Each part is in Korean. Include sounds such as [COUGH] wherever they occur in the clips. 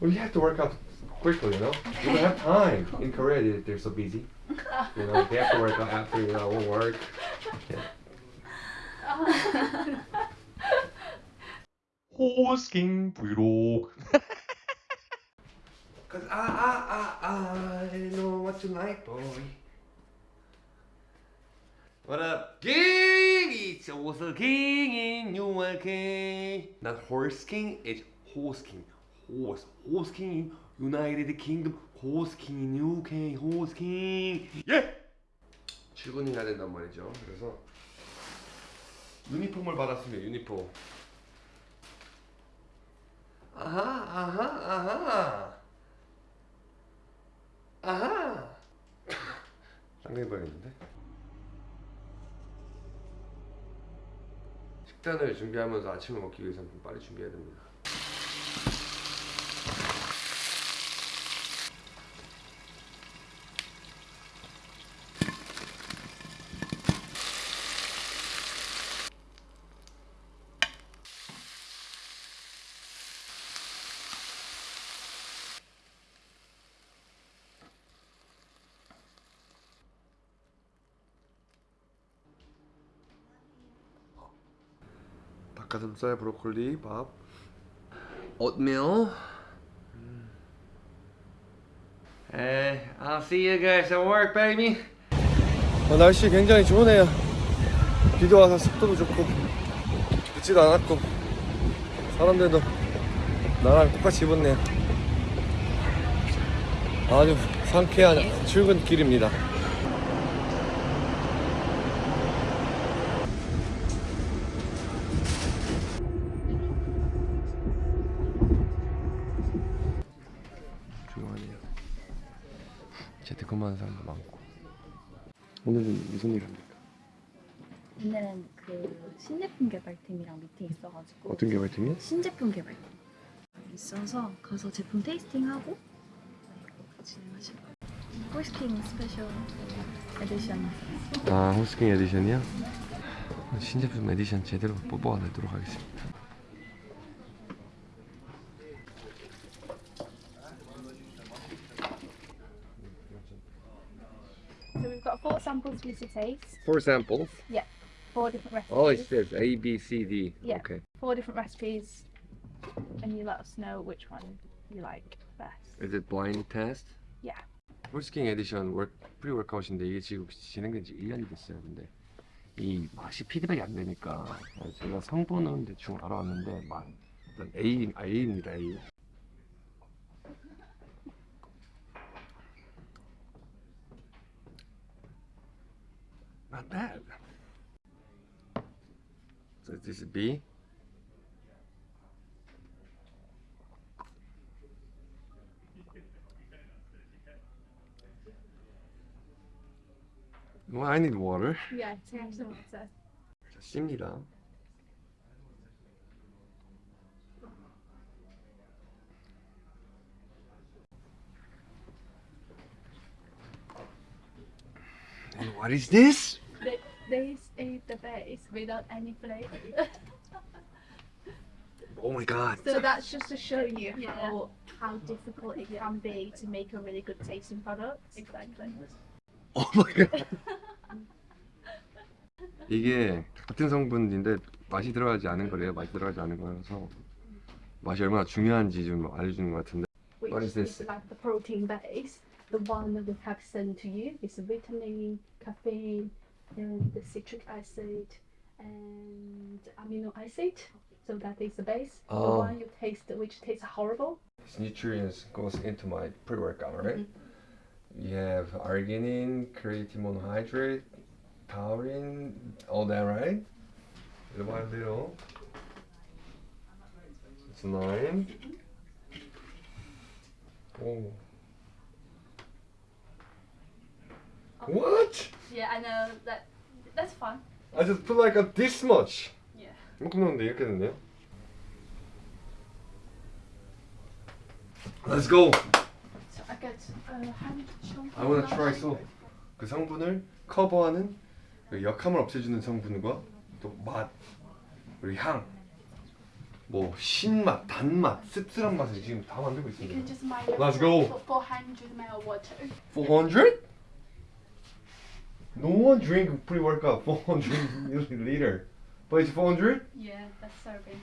Well, you have to work out quickly, you know? You don't have time. In Korea, they, they're so busy. You know, they have to work out after, you know, work. Yeah. Horseking vlog. Cause I, I, I, I know what you like, boy. What up? King! It's also king in New York. Not horse king, it's horse king. Horse, horse king, United Kingdom. 예! 출근이 해야 된단 말이죠. 그래서 유니폼을 받았습니다. 유니폼. 아하, 아하, 아하. 아하. [LAUGHS] 쌍둥이 봐야겠는데? 식단을 준비하면서 아침을 먹기 위해서는 좀 빨리 준비해야 됩니다. 닭가슴살, 브로콜리, 밥, oatmeal. Hey, I'll see you guys at work, baby. 어, 날씨 굉장히 좋으네요. 비도 와서 습도도 좋고 늦지도 않았고 사람들도 나랑 똑같이 입었네요. 아주 상쾌한 출근길입니다. 재택근무하는 사람도 많고. 오늘은 무슨 일 합니까? 오늘은 그 신제품 개발팀이랑 미팅 있어가지고 어떤 개발팀이요? 신제품 개발팀 있어서 가서 제품 tasting하고 네, 호스킹 special edition 아 호스킹 edition이요? 신제품 에디션 제대로 뽑아내도록 하겠습니다. So we've got four samples for you to taste. Four samples. Four different recipes. Oh, it says A, B, C, D. Yeah. Okay. Four different recipes, and you let us know which one you like best. Is it blind test? Yeah. 호스킹 에디션 월, 프리 워크아웃인데 이게 지금 진행된 지 1년이 됐어요. 근데 이 맛이 피드백이 안 되니까 제가 성분은 대충 알아왔는데 맛 일단 A, A입니다. A. Not bad. So this is B. Well, I need water. Yeah, take some water. 자, C입니다. And what is this? Th- This is the base without any flavor. Oh my god. so that's just to show you how how difficult it can be to make a really good tasting product. Exactly. Oh my god. 이게 같은 성분인데 맛이 들어가지 않은 거래요. 맛이 들어가지 않은 거라서 맛이 얼마나 중요한지 좀 알려주는 것 같은데. Which What is this? like the protein base. The one that we have sent to you is vitamin, caffeine, and the citric acid and amino acid. So that is the base. The Oh. one you taste, which tastes horrible. This nutrients goes into my pre-workout, right? Mm-hmm. You have arginine, creatine monohydrate, taurine, all that, right? Little by little. It's nine. Mm-hmm. Oh. What? Yeah, I know that. That's fun. I just put like a this much. Yeah. 이만큼 넣었는데 이렇게 됐네요. Let's go. So I get uh, chunk. I wanna try so. 그 성분을 커버하는 그 역함을 없애주는 성분과 또 맛 그리고 향 뭐 신맛, 단맛, 씁쓸한 맛을 지금 다 만들고 있습니다. Let's go. for 400 ml water. 400? No one drink pre-workout 400 milliliter. But it's 400? Yeah, that's serving.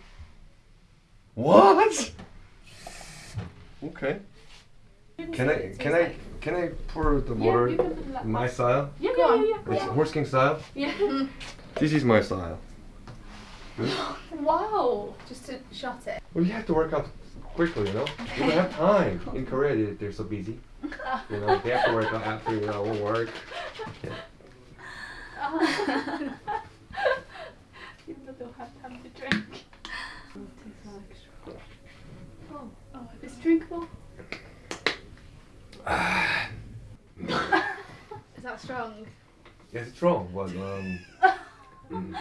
What? Okay. Can I can I can I pour the water you can put that. in my style? Yeah, Go yeah, yeah, yeah. It's horse king style. yeah. [LAUGHS] This is my style. [LAUGHS] wow. Just to shot it. Well, you have to work out quickly, you know. You don't have time [LAUGHS] in Korea. They, they're so busy. You know, they have to work out after you know work. People don't have time to drink. Oh, oh, it's drinkable. Is that strong? Yeah, it's strong, but um, mm,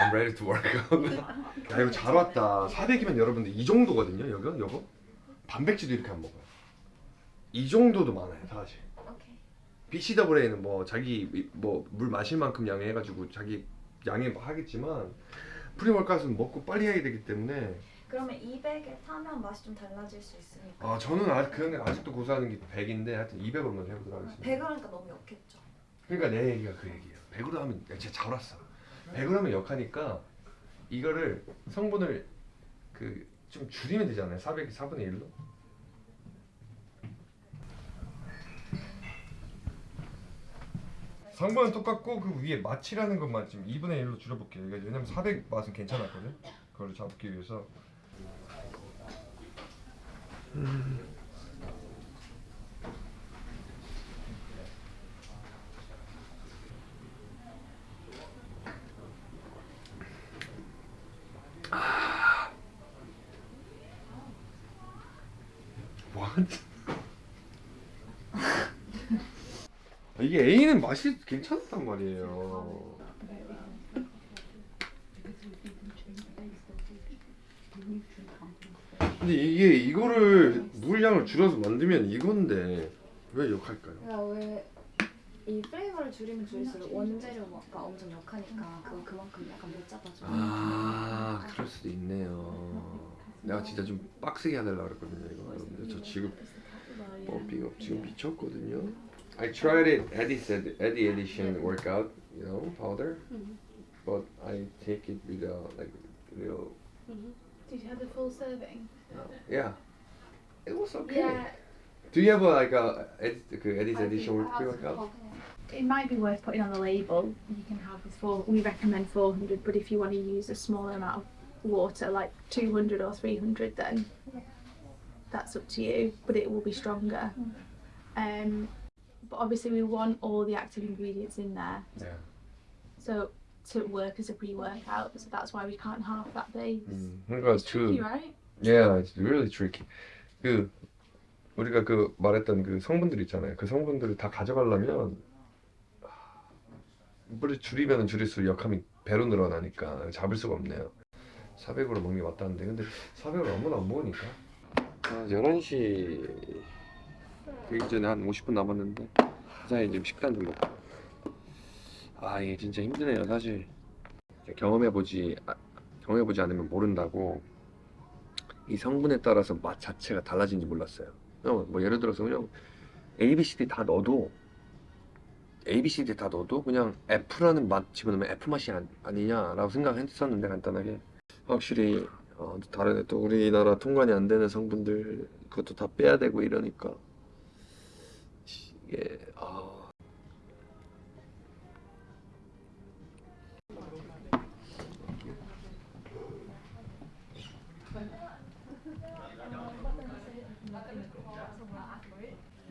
I'm ready to work out. 야 이거 잘 왔다. 400이면 여러분들 이 정도거든요. 여기 여거 단백질도 이렇게 안 먹어요. 이 정도도 많아요, 사실. BCAA는 뭐 자기 뭐 물 마실 만큼 양해 해가지고 자기 양해 뭐 하겠지만 프리월카스는 먹고 빨리 해야 되기 때문에 그러면 200에 타면 맛이 좀 달라질 수 있으니까. 아 저는 아직 그런 아직도 고수하는 게 100인데 하여튼 200으로만 해보도록 하겠습니다. 100을 하니까 너무 역했죠. 그러니까 내 얘기가 그 얘기예요. 100으로 하면 야, 진짜 잘 왔어. 100으로 하면 역하니까 이거를 성분을 그 좀 줄이면 되잖아요. 400 4분의 1로. 성분은 똑같고 그 위에 맛이라는 것만 지금 2분의 1로 줄여볼게요. 왜냐면 400 맛은 괜찮았거든. 그걸 잡기 위해서. What? 이게 A는 맛이 괜찮단 말이에요. 근데 이게 이거를 물량을 줄여서 만들면 이건데 왜 역할까요? 그러니까 왜이 플레이버를 줄이면 줄일수록 원재료가 엄청 역하니까 그거 그만큼 약간 못 잡아줘. 아 그럴 수도 있네요. 내가 진짜 좀 빡세게 해달라 그랬거든요 이거 여러분들 저 지금 펌핑 업 지금 미쳤거든요. I tried it Eddie said Eddie edition workout you know powder, Mhm. but I take it without like real Did you have the full serving? yeah. It was okay. Yeah. Do you have a, like a Ed, Eddie's I edition work workout? It might be worth putting on the label. You can have this for. We recommend 400, but if you want to use a smaller amount of water, like 200 or 300, then that's up to you. But it will be stronger. Um, but obviously, we want all the active ingredients in there. Yeah. So to work as a pre-workout, so that's why we can't half that base. 음, 그러니까 It's tricky, 그 right? Yeah, it's really tricky. 그 우리가 그 말했던 그 성분들 있잖아요. 그 성분들을 다 가져가려면 물을 줄이면 줄일수록 역함이 배로 늘어나니까 잡을 수가 없네요. 400으로 먹는 게 맞다는데 근데 400으로 아무나 안 먹으니까. 아, 11시 되기 전에 한 50분 남았는데 사장님 지금 식단 좀 먹고. 아 이게 진짜 힘드네요 사실. 경험해보지 아, 경험해보지 않으면 모른다고 이 성분에 따라서 맛 자체가 달라진지 몰랐어요. 뭐 예를 들어서 그냥 A, B, C, D 다 넣어도 A, B, C, D 다 넣어도 그냥 F라는 맛 집어넣으면 F 맛이 아니, 아니 냐라고 생각했었는데 간단하게 확실히 어, 다른 또 우리나라 통관이 안 되는 성분들 그것도 다 빼야 되고 이러니까 이게 아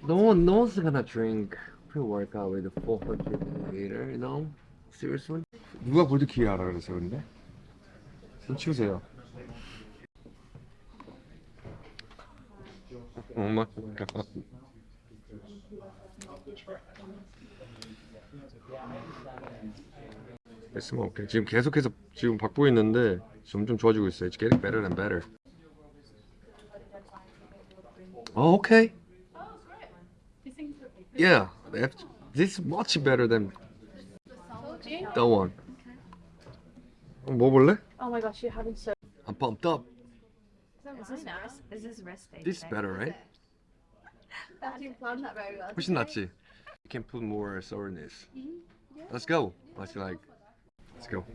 No one, no one's gonna drink pre-workout with a 400 milliliter, you know? Seriously? 누가 볼드키 하라 그랬어요, 근데? 손 치우세요. Oh my 됐으면 오케이. 지금 계속해서 지금 받고 있는데 점점 좋아지고 있어요. It's getting better and better. Oh, okay. Yeah, this is much better than you. that one. 어, 뭐 볼래? Oh my gosh, you're having so. I'm pumped up. Is this? Is this rest day? This is better, right? I didn't plan that very well. 훨씬 낫지. You can put more sourness. Let's go. Let's like. Let's go.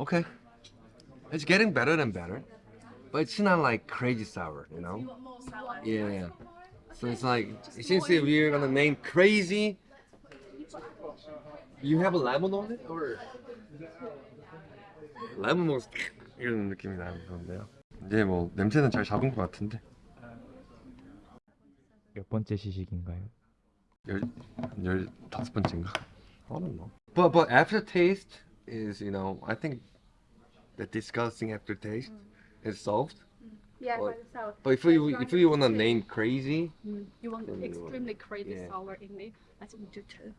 Okay. It's getting better and better. But it's not like crazy sour, you know? Yeah, yeah. So it's like, since we're gonna name crazy, you have a lemon on it or? 레몬 먹어서 이런 느낌이 나는 건데요. 이제 뭐 냄새는 잘 잡은 것 같은데 몇 번째 시식인가요? 열 다섯 번째인가? I don't know. But but aftertaste is you know I think the disgusting aftertaste is solved. Yeah, Well, by the sour. But if you It's if you wanna like name crazy, Mm, you want then you- extremely crazy yeah. sour in it. I think we do too.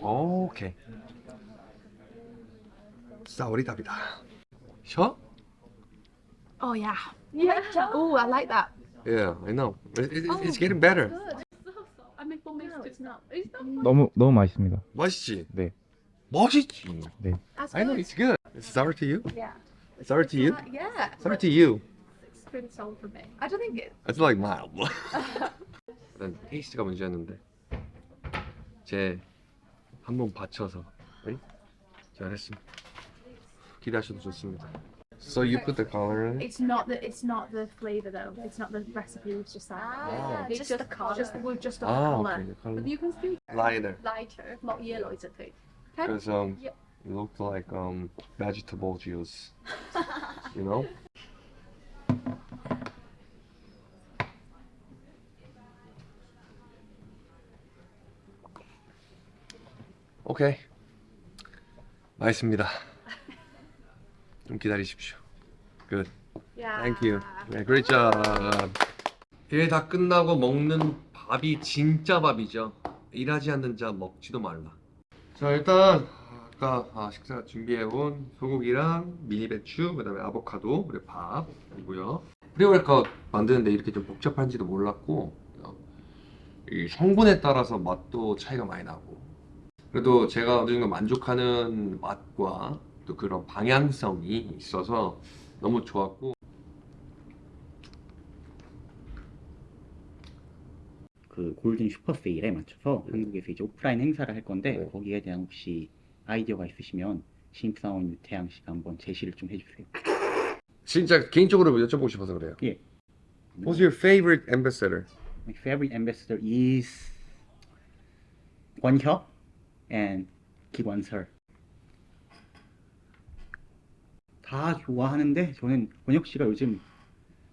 어? 오케이. 싸우리 답이다. 셔? oh yeah. Yeah. Oh, I like that. Yeah, I know. It, it, Oh, it's getting better. Not. 너무 너무 맛있습니다. 맛있지? 네. 맛있지. That's I know good. it's good. It's sour to you? Yeah. Sour to you? Uh, yeah. Sour to you. It's pretty sour for me. I don't think it. It's like mild. [LAUGHS] 일단 테이스트가 문제였는데 제 한 번 받쳐서 네? 잘했습니다. 기대하셔도 좋습니다. So you put the color in? It's not the. It's not the flavor though. It's not the recipe. It's just that. Ah, It's just the colour. Just with just the 아, color. okay, the color. But you can see Lighter. lighter, not yellow, is it? Okay. Okay. Because um, Yep. it looked like um vegetable juice. [LAUGHS] you know? 오케이. 맛있습니다. 좀 기다리십시오. Good. Thank you. 네, great job. 일 다 끝나고 먹는 밥이 진짜 밥이죠. 일하지 않는 자 먹지도 말라. 자 일단 아까 아, 식사 준비해온 소고기랑 미니 배추, 그 다음에 아보카도, 그리고 밥이고요. 프리월컷 만드는데 이렇게 좀 복잡한지도 몰랐고 어, 이 성분에 따라서 맛도 차이가 많이 나고 그래도 제가 어느 정도 만족하는 맛과 또 그런 방향성이 있어서 너무 좋았고 그 골든 슈퍼 세일에 맞춰서 한국에서 이제 오프라인 행사를 할 건데 네. 거기에 대한 혹시 아이디어가 있으시면 신입사원 유태양 씨가 한번 제시를 좀 해주세요. 진짜 개인적으로 여쭤보고 싶어서 그래요. 예. What's your favorite ambassador? My favorite ambassador is 권혁 and 김원설. 다 좋아하는데 저는 권혁 씨가 요즘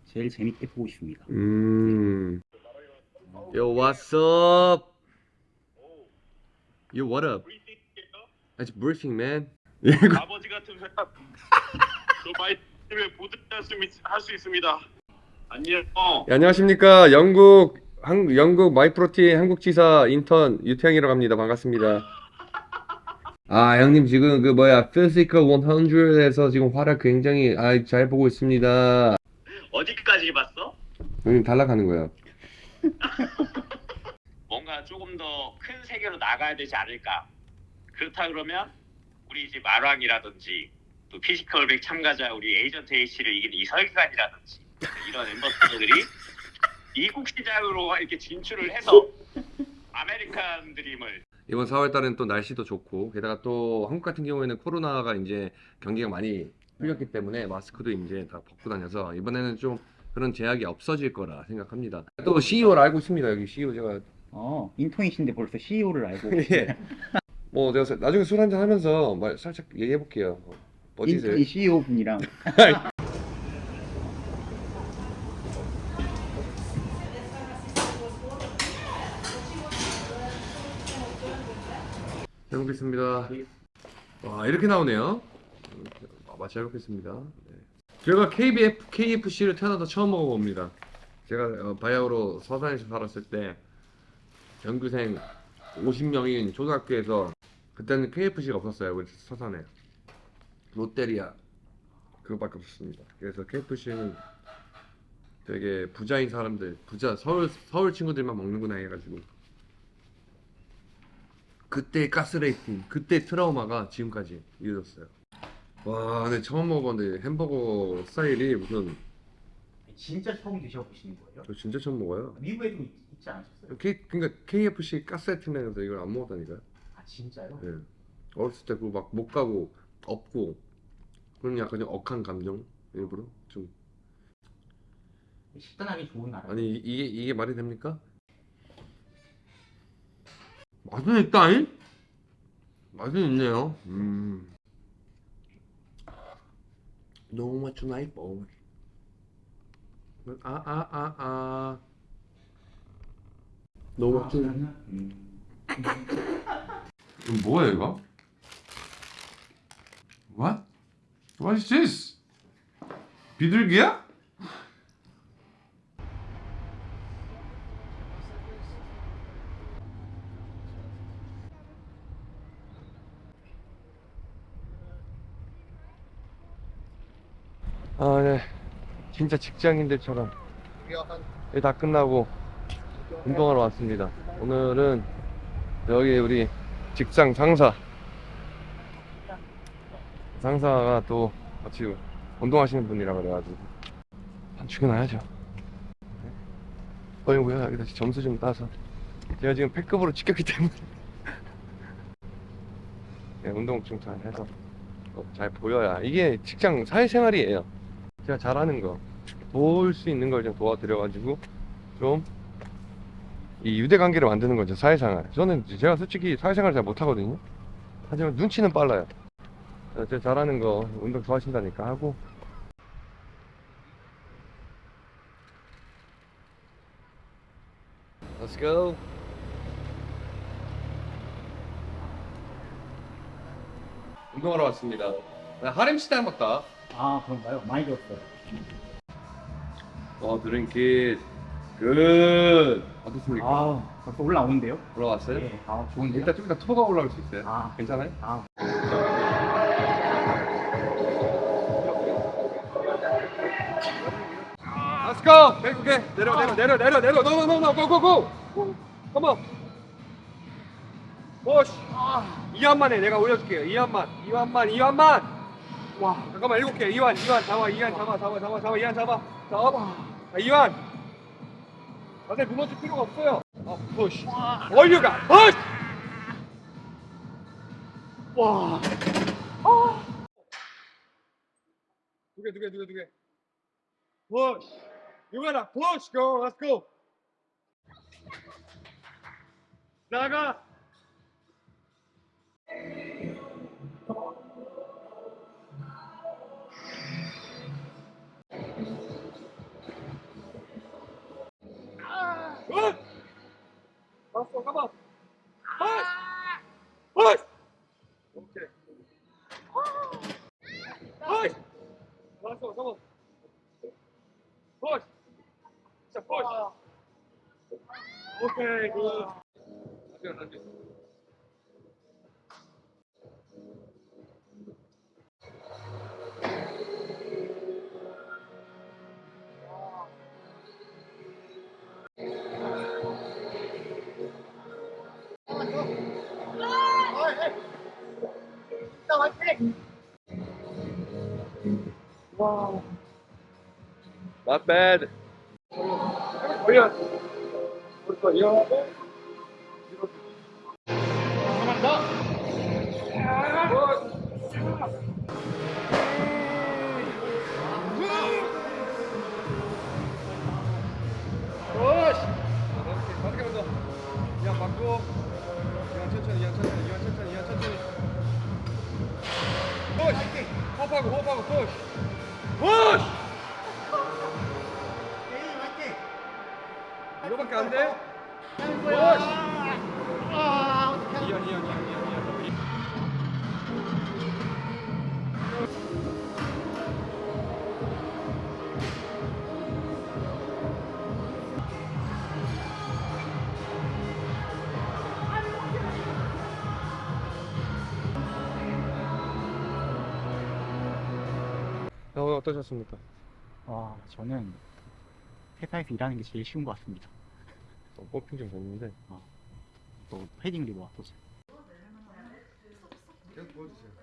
제일 재밌게 보고 있습니다. 음. Yo, what's up? Yo, what up? It's briefing, man. 아버지 같은 회사 저 많이 때문에 할수 있습니다. 안녕. 예, 안녕하십니까? 영국 한 영국 마이프로틴 한국 지사 인턴 유태영이라고 합니다. 반갑습니다. 아, 형님 지금 그 뭐야 Physical 100에서 지금 활약 굉장히 아, 잘 보고 있습니다. 어디까지 봤어? 형님 탈락하는 거예요. [LAUGHS] 뭔가 조금 더 큰 세계로 나가야 되지 않을까? 그렇다 그러면 우리 이제 마랑이라든지 또 피지컬 100 참가자 우리 에이전트 A씨를 이긴 이설 교관이라든지 이런 ambassador들이 미국 시장으로 이렇게 진출을 해서 아메리칸 드림을 이번 4월 달은 또 날씨도 좋고 게다가 또 한국 같은 경우에는 코로나가 이제 경기가 많이 풀렸기 때문에 마스크도 이제 다 벗고 다녀서 이번에는 좀 그런 제약이 없어질 거라 생각합니다. 또 CEO를 알고 있습니다. 여기 CEO 제가 어, 인턴이신데 벌써 CEO를 알고 [LAUGHS] 예. 뭐 사- 나중에 술 한잔 하면서 말 살짝 얘기해 볼게요. 어디세요? 인턴이 CEO 분이랑 [LAUGHS] 잘 먹겠습니다. 와 이렇게 나오네요. 아, 맛잘 먹겠습니다. 네. 제가 KBF, KFC를 태어나서 처음 먹어봅니다. 제가 어, 바야흐로 서산에서 살았을 때 전교생 50명인 초등학교에서 그때는 KFC가 없었어요. 우리 서산에. 롯데리아. 그거밖에 없었습니다. 그래서 KFC는 되게 부자인 사람들 부자 서울 서울 친구들만 먹는구나 해가지고. 그때 가스레이팅 그때 트라우마가 지금까지 이어졌어요. 와 근데 처음 먹어봤는데 햄버거 스타일이 무슨 진짜 처음 드셔보시는 거예요? 저 진짜 처음 먹어요. 미국에도 있- 있지 않으셨어요? K, 그러니까 KFC 가스레이팅에서 이걸 안 먹었다니까요 아 진짜요? 예. 어렸을 때 그거 막못 가고 없고 그런 약간 좀 억한 감정 일부러 좀 식단하기 좋은 나라. 아니 이- 이게 이게 말이 됩니까? 맛은 있다잉? 맛은 있네요. 음. 너무 much night boy. 아아 아 아. 너무 much. 음. 이 [LAUGHS] 거 뭐야 이거? What? What is this? 비둘기야? 아, 네. 진짜 직장인들처럼 일다 끝나고 운동하러 왔습니다. 오늘은 여기 우리 직장 상사. 상사가 또 같이 운동하시는 분이라 그래가지고 한 출근해야죠. 어이구야 여기다 점수 좀 따서. 제가 지금 패급으로 찍혔기 때문에. [LAUGHS] 네, 운동 좀 잘 해서 어, 잘 보여야 이게 직장 사회생활이에요. 제가 잘하는 거 도울 수 있는 걸 좀 도와드려가지고 좀 이 유대관계를 만드는 거죠 사회생활. 저는 제가 솔직히 사회생활 잘 못하거든요. 하지만 눈치는 빨라요. 어, 제가 잘하는 거 운동 좋아하신다니까 하고. Let's go. 운동하러 왔습니다. 할렘 시장 같다. 아 그런가요? 많이 들었어요. 어 drink it good 어떻습니까? 아 벌써 올라오는데요? 올라왔어요? 예. 아 좋은데요? 일단 좀 이따 토가 올라올 수 있어요 아, 괜찮아요? 아 Let's go. 오케이. 내려, 내려, 내려, 내려, 내려. No, no, no, no. Go, go, go. Come on. push. 이완만 해. 내가 올려줄게요. 이완만, 이완만, 이완만. 와, 잠깐만 일곱 개. 이완, 이완 잡아, 이완 잡아, 잡아, 잡아, 잡아, 이완 잡아. 잡아. 자, 이완. 자세 무너질 필요가 없어요. 어, push. 올려가. push. 와. 두 개, 두 개, 두 개, 두 개. push. You gotta push, girl. Let's go. 나가. Push. Let's go. Come on. Push. Push. Okay. Push. Let's go. Come on. Push. It's a push. Okay, good. Good, Not bad. 이왕 맞고. 이왕 천천히 이왕 천천히 이왕 천천히 이왕 천천히. 푸시 호흡하고 호흡하고 푸시 푸시 밖에 안 돼? 어떠셨습니까? 아, 저는 회사에서 일하는 게 제일 쉬운 것 같습니다. 어, 뽑힌 좀 됐는데. 또 패딩 리버 또 계속 보여주세요.